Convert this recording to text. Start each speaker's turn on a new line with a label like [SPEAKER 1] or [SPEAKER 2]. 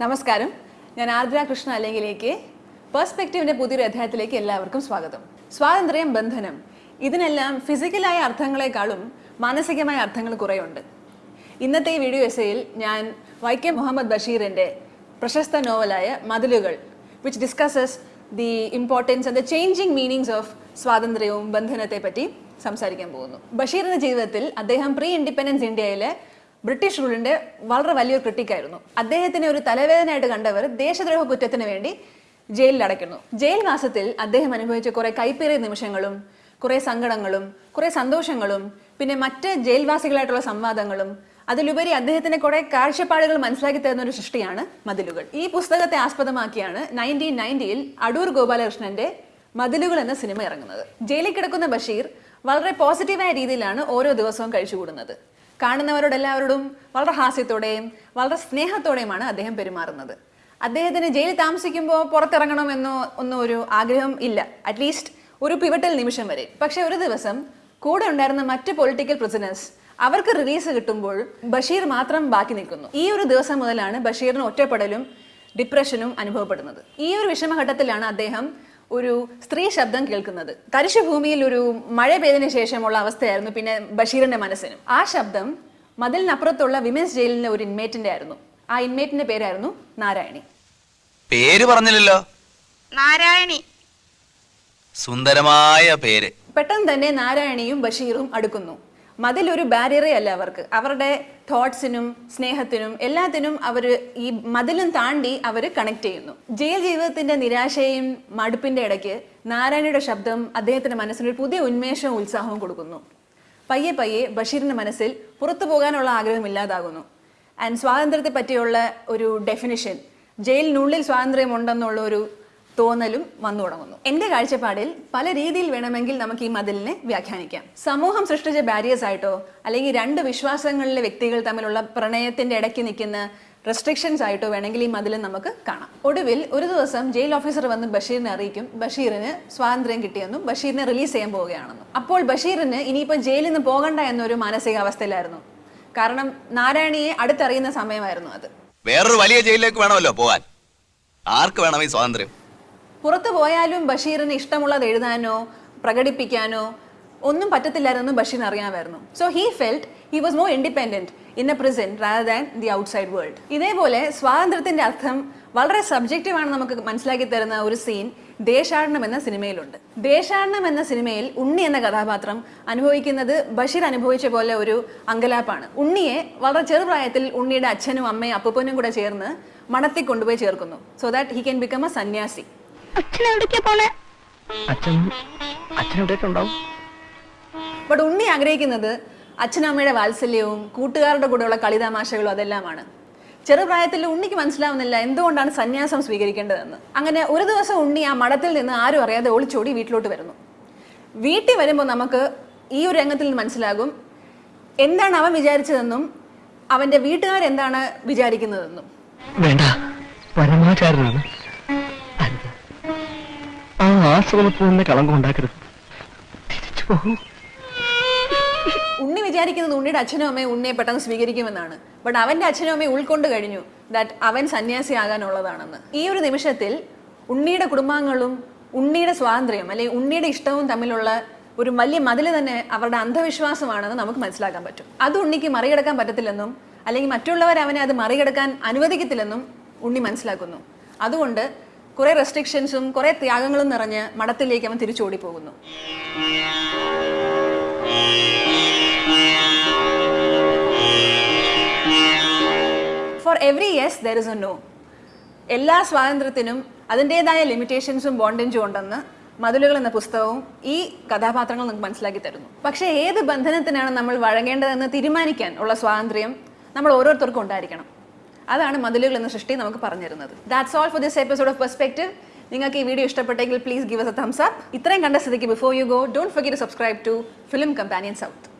[SPEAKER 1] നമസ്കാരം. ഞാൻ ആർദ്ര കൃഷ്ണ അല്ലെങ്കിലേക്ക് പെർസ്പെക്റ്റീവിന്റെ പുതിയൊരു അധ്യായത്തിലേക്ക് എല്ലാവർക്കും സ്വാഗതം. സ്വാതന്ത്ര്യം ബന്ധനം ഇതിനെല്ലാം ഫിസിക്കലായ അർത്ഥങ്ങളെക്കാളും മാനസികമായ അർത്ഥങ്ങൾ കുറേയുണ്ട്. ഇന്നത്തെ ഈ വീഡിയോ എസയിൽ ഞാൻ വൈക്കം മുഹമ്മദ് ബഷീറിന്റെ പ്രശസ്ത നോവലായ മതിലുകൾ which discusses the importance and the changing meanings of സ്വാതന്ത്ര്യവും ബന്ധനത്തെ പറ്റി സംസാരിക്കാൻ പോകുന്നു. ബഷീറിന്റെ ജീവിതത്തിൽ അദ്ദേഹം പ്രീ ഇൻഡിപെൻഡൻസ് ഇന്ത്യയിലെ ബ്രിട്ടീഷ് റൂളിന്റെ വളരെ വലിയൊരു ക്രിട്ടിക്കായിരുന്നു അദ്ദേഹത്തിനെ ഒരു തലവേദനയായിട്ട് കണ്ടവർ ദേശദ്രോഹ കുറ്റത്തിന് വേണ്ടി ജയിലിൽ അടയ്ക്കുന്നു. ജയിൽ മാസത്തിൽ അദ്ദേഹം അനുഭവിച്ച കുറെ കൈപ്പേറിയ നിമിഷങ്ങളും കുറേ സങ്കടങ്ങളും കുറേ സന്തോഷങ്ങളും പിന്നെ മറ്റ് ജയിൽവാസികളായിട്ടുള്ള സംവാദങ്ങളും അതിലുപരി അദ്ദേഹത്തിന്റെ കുറെ കാഴ്ചപ്പാടുകൾ മനസ്സിലാക്കി തരുന്ന ഒരു സൃഷ്ടിയാണ് മതിലുകൾ. ഈ പുസ്തകത്തെ ആസ്പദമാക്കിയാണ് നയന്റീൻ നയന്റിയിൽ അടൂർ ഗോപാലകൃഷ്ണന്റെ മതിലുകൾ എന്ന സിനിമ ഇറങ്ങുന്നത്. ജയിലിൽ കിടക്കുന്ന ബഷീർ വളരെ പോസിറ്റീവായ രീതിയിലാണ് ഓരോ ദിവസവും കഴിച്ചുകൂടുന്നത്. കാണുന്നവരോടെല്ലാവരോടും വളരെ ഹാസ്യത്തോടെയും വളരെ സ്നേഹത്തോടെയുമാണ് അദ്ദേഹം പെരുമാറുന്നത്. അദ്ദേഹത്തിന് ജയിലിൽ താമസിക്കുമ്പോൾ പുറത്തിറങ്ങണമെന്നോ ഒന്നും ഒരു ആഗ്രഹം ഇല്ല. അറ്റ്ലീസ്റ്റ് ഒരു പിവട്ടൽ നിമിഷം വരെ. പക്ഷെ ഒരു ദിവസം കൂടെ ഉണ്ടായിരുന്ന മറ്റ് പൊളിറ്റിക്കൽ പ്രിസണേഴ്സ് അവർക്ക് റിലീസ് കിട്ടുമ്പോൾ ബഷീർ മാത്രം ബാക്കി നിൽക്കുന്നു. ഈ ഒരു ദിവസം മുതലാണ് ബഷീറിന് ഒറ്റപ്പെടലും ഡിപ്രഷനും അനുഭവപ്പെടുന്നത്. ഈ ഒരു വിഷമഘട്ടത്തിലാണ് അദ്ദേഹം ഒരു സ്ത്രീ ശബ്ദം കേൾക്കുന്നത്. തരിശുഭൂമിയിൽ ഒരു മഴ പെയ്തതിന് ശേഷമുള്ള അവസ്ഥയായിരുന്നു പിന്നെ ബഷീറിന്റെ മനസ്സിനും. ആ ശബ്ദം മതിലിനപ്പുറത്തുള്ള വിമൻസ് ജയിലിലെ ഒരു ഇൻമേറ്റിന്റെ ആയിരുന്നു. ആ ഇൻമേറ്റിന്റെ പേരായിരുന്നു നാരായണി.
[SPEAKER 2] പേര് പറഞ്ഞില്ലല്ലോ.
[SPEAKER 3] നാരായണി.
[SPEAKER 2] സുന്ദരമായ പേര്.
[SPEAKER 1] പെട്ടെന്ന് തന്നെ നാരായണിയും ബഷീറും അടുക്കുന്നു. മതിൽ ഒരു ബാരിയറേ അല്ല അവർക്ക്. അവരുടെ തോട്ട്സിനും സ്നേഹത്തിനും എല്ലാത്തിനും അവർ ഈ മതിലും താണ്ടി അവർ കണക്ട് ചെയ്യുന്നു. ജയിൽ ജീവിതത്തിന്റെ നിരാശയും മടുപ്പിന്റെ ഇടയ്ക്ക് നാരായണയുടെ ശബ്ദം അദ്ദേഹത്തിന്റെ മനസ്സിനൊരു പുതിയ ഉന്മേഷവും ഉത്സാഹവും കൊടുക്കുന്നു. പയ്യെ പയ്യെ ബഷീറിന്റെ മനസ്സിൽ പുറത്തു പോകാനുള്ള ആഗ്രഹം ഇല്ലാതാകുന്നു. ആൻഡ് സ്വാതന്ത്ര്യത്തെ പറ്റിയുള്ള ഒരു ഡെഫിനിഷൻ ജയിലിനുള്ളിൽ സ്വാതന്ത്ര്യം ഉണ്ടെന്നുള്ള ഒരു തോന്നലും വന്നു തുടങ്ങുന്നു. എന്റെ കാഴ്ചപ്പാടിൽ പല രീതിയിൽ വേണമെങ്കിൽ നമുക്ക് ഈ മതിലിനെ വ്യാഖ്യാനിക്കാം. സമൂഹം സൃഷ്ടിച്ച ബാരിയേഴ്സ് ആയിട്ടോ അല്ലെങ്കിൽ രണ്ട് വിശ്വാസങ്ങളിലെ വ്യക്തികൾ തമ്മിലുള്ള പ്രണയത്തിന്റെ ഇടയ്ക്ക് നിൽക്കുന്ന റെസ്ട്രിക്ഷൻസ് ആയിട്ടോ വേണമെങ്കിൽ ഈ മതിൽ നമുക്ക് കാണാം. ഒടുവിൽ ഒരു ദിവസം ജയിൽ ഓഫീസർ വന്ന് ബഷീറിനെ അറിയിക്കും. ബഷീറിന് സ്വാതന്ത്ര്യം കിട്ടിയെന്നും ബഷീറിനെ റിലീസ് ചെയ്യാൻ പോവുകയാണെന്നും. അപ്പോൾ ബഷീറിന് ഇനിയിപ്പോൾ ജയിലിൽ നിന്ന് പോകണ്ട എന്നൊരു മാനസികാവസ്ഥയിലായിരുന്നു. കാരണം നാരായണിയെ അടുത്തറിയുന്ന സമയമായിരുന്നു അത്.
[SPEAKER 2] വേറൊരു വലിയ ജയിലിലേക്ക് വേണമല്ലോ പോകാൻ ആർക്ക് വേണം ഈ സ്വാതന്ത്ര്യം?
[SPEAKER 1] പുറത്തു പോയാലും ബഷീറിന് ഇഷ്ടമുള്ളത് എഴുതാനോ പ്രകടിപ്പിക്കാനോ ഒന്നും പറ്റത്തില്ലായിരുന്നു ബഷീർ അറിയാമായിരുന്നു. So he felt he was more independent in a prison rather than the outside world ഇതേപോലെ സ്വാതന്ത്ര്യത്തിന്റെ അർത്ഥം വളരെ സബ്ജക്റ്റീവാണ് നമുക്ക് മനസ്സിലാക്കി തരുന്ന ഒരു സീൻ ദേശാടനം എന്ന സിനിമയിലുണ്ട്. ദേശാടനം എന്ന സിനിമയിൽ ഉണ്ണി എന്ന കഥാപാത്രം അനുഭവിക്കുന്നത് ബഷീർ അനുഭവിച്ച പോലെ ഒരു അങ്കലാപ്പാണ്. ഉണ്ണിയെ വളരെ ചെറുപ്രായത്തിൽ ഉണ്ണിയുടെ അച്ഛനും അമ്മയും അപ്പൂപ്പനും കൂടെ ചേർന്ന് മണത്തിൽ കൊണ്ടുപോയി ചേർക്കുന്നു. So that he can become a sanyasi.
[SPEAKER 3] അച്ഛൻ എവിടേക്കാ പോണേ?
[SPEAKER 4] അച്ഛൻ അച്ഛൻ എവിടെയൊക്കെ ഉണ്ടാവും
[SPEAKER 1] ബട്ട് ഉണ്ണി ആഗ്രഹിക്കുന്നത് അച്ഛനമ്മയുടെ വാത്സല്യവും കൂട്ടുകാരുടെ കൂടെയുള്ള കളിതമാശകളും അതെല്ലാമാണ്. ചെറുപ്രായത്തിൽ ഉണ്ണിക്ക് മനസ്സിലാവുന്നില്ല എന്തുകൊണ്ടാണ് സന്യാസം സ്വീകരിക്കേണ്ടതെന്ന്. അങ്ങനെ ഒരു ദിവസം ഉണ്ണി ആ മഠത്തിൽ നിന്ന് ആരും അറിയാതെ ഒളിച്ചോടി വീട്ടിലോട്ട് വരുന്നു. വീട്ടിൽ വരുമ്പോൾ നമുക്ക് ഈ ഒരു രംഗത്തിൽ നിന്ന് മനസ്സിലാകും എന്താണ് അവൻ വിചാരിച്ചതെന്നും അവന്റെ വീട്ടുകാരെന്താണ് വിചാരിക്കുന്നതെന്നും.
[SPEAKER 4] വേണ്ട പരമാചാരനാണ്. ആശ്രമത്തിൽ കളങ്കം ഉണ്ടാക്കരുത്
[SPEAKER 1] ഉണ്ണി വിചാരിക്കുന്നത് ഉണ്ണിയുടെ അച്ഛനും അമ്മയും ഉണ്ണിയെ പെട്ടെന്ന് സ്വീകരിക്കുമെന്നാണ്. ബട്ട് അവന്റെ അച്ഛനും അമ്മയും ഉൾക്കൊണ്ട് കഴിഞ്ഞു ദാറ്റ് അവൻ സന്യാസി ആകാനുള്ളതാണെന്ന്. ഈ ഒരു നിമിഷത്തിൽ ഉണ്ണിയുടെ കുടുംബാംഗങ്ങളും ഉണ്ണിയുടെ സ്വാതന്ത്ര്യം അല്ലെങ്കിൽ ഉണ്ണിയുടെ ഇഷ്ടവും തമ്മിലുള്ള ഒരു വലിയ മതിൽ തന്നെ അവരുടെ അന്ധവിശ്വാസമാണെന്ന് നമുക്ക് മനസ്സിലാക്കാൻ പറ്റും. അത് ഉണ്ണിക്ക് മറികടക്കാൻ പറ്റത്തില്ലെന്നും അല്ലെങ്കിൽ മറ്റുള്ളവർ അവനെ അത് മറികടക്കാൻ അനുവദിക്കത്തില്ലെന്നും ഉണ്ണി മനസ്സിലാക്കുന്നു. അതുകൊണ്ട് കുറെ റെസ്ട്രിക്ഷൻസും കുറെ ത്യാഗങ്ങളും നിറഞ്ഞ് മഠത്തിലേക്ക് അവൻ തിരിച്ചോടി പോകുന്നു for every yes there is a no എല്ലാ സ്വാതന്ത്ര്യത്തിനും അതിന്റെതായ ലിമിറ്റേഷൻസും ബോണ്ടേജും ഉണ്ടെന്ന് മതിലുകൾ എന്ന പുസ്തകവും ഈ കഥാപാത്രങ്ങൾ നമുക്ക് മനസ്സിലാക്കി തരുന്നു. പക്ഷേ ഏത് ബന്ധനത്തിനാണ് നമ്മൾ വഴങ്ങേണ്ടതെന്ന് തീരുമാനിക്കാൻ ഉള്ള സ്വാതന്ത്ര്യം നമ്മൾ ഓരോരുത്തർക്കും ഉണ്ടായിരിക്കണം. അതാണ് മതിലുകൾ എന്ന സൃഷ്ടി നമുക്ക് പറഞ്ഞിരുന്നത്. That's all for this episode of Perspective നിങ്ങൾക്ക് ഈ വീഡിയോ ഇഷ്ടപ്പെട്ടെങ്കിൽ please give us a thumbs up ഇത്രയും കണ്ട സ്ഥിതിക്ക് before you go don't forget to subscribe to Film Companion South